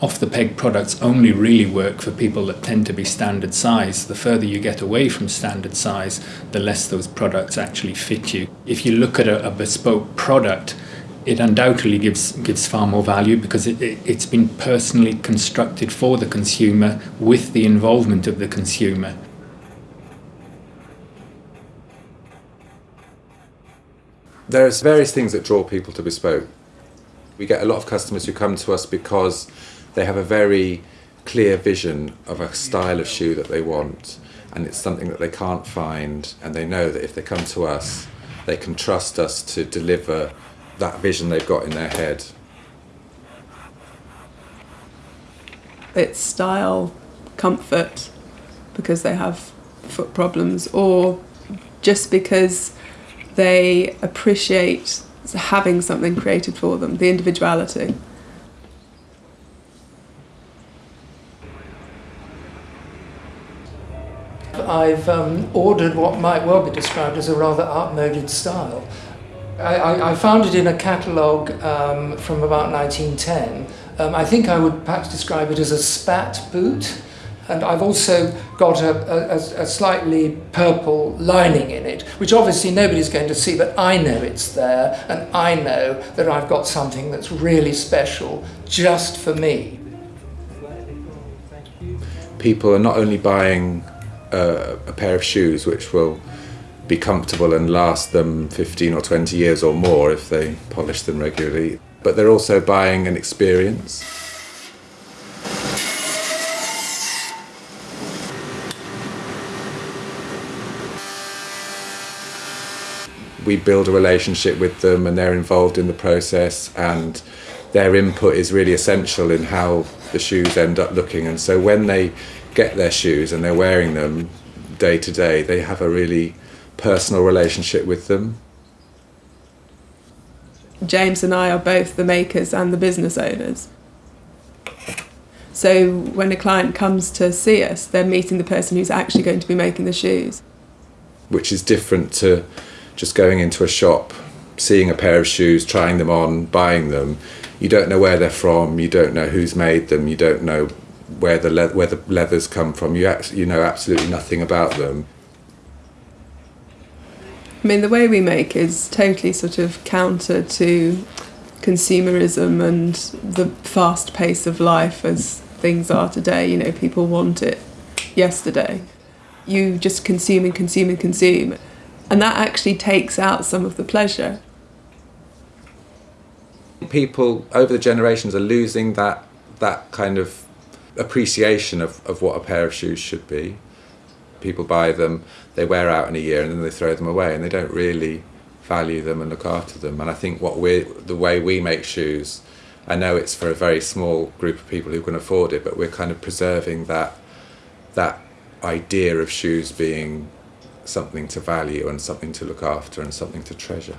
Off the peg products only really work for people that tend to be standard size. The further you get away from standard size, the less those products actually fit you. If you look at a, a bespoke product, it undoubtedly gives gives far more value because it, it, it's been personally constructed for the consumer with the involvement of the consumer. There's various things that draw people to bespoke. We get a lot of customers who come to us because they have a very clear vision of a style of shoe that they want and it's something that they can't find and they know that if they come to us they can trust us to deliver that vision they've got in their head. It's style, comfort, because they have foot problems, or just because they appreciate having something created for them, the individuality. I've um, ordered what might well be described as a rather outmoded style. I, I, I found it in a catalogue um, from about 1910. Um, I think I would perhaps describe it as a spat boot. And I've also got a, a, a slightly purple lining in it, which obviously nobody's going to see, but I know it's there, and I know that I've got something that's really special just for me. People are not only buying uh, a pair of shoes which will be comfortable and last them 15 or 20 years or more if they polish them regularly, but they're also buying an experience. We build a relationship with them and they're involved in the process and their input is really essential in how the shoes end up looking and so when they get their shoes and they're wearing them day to day they have a really personal relationship with them. James and I are both the makers and the business owners. So when a client comes to see us, they're meeting the person who's actually going to be making the shoes. Which is different to just going into a shop, seeing a pair of shoes, trying them on, buying them. You don't know where they're from, you don't know who's made them, you don't know where the, le where the leathers come from, you, you know absolutely nothing about them. I mean, the way we make is totally sort of counter to consumerism and the fast pace of life as things are today. You know, people want it yesterday. You just consume and consume and consume. And that actually takes out some of the pleasure. People over the generations are losing that, that kind of appreciation of, of what a pair of shoes should be people buy them, they wear out in a year and then they throw them away and they don't really value them and look after them. And I think what we the way we make shoes, I know it's for a very small group of people who can afford it, but we're kind of preserving that that idea of shoes being something to value and something to look after and something to treasure.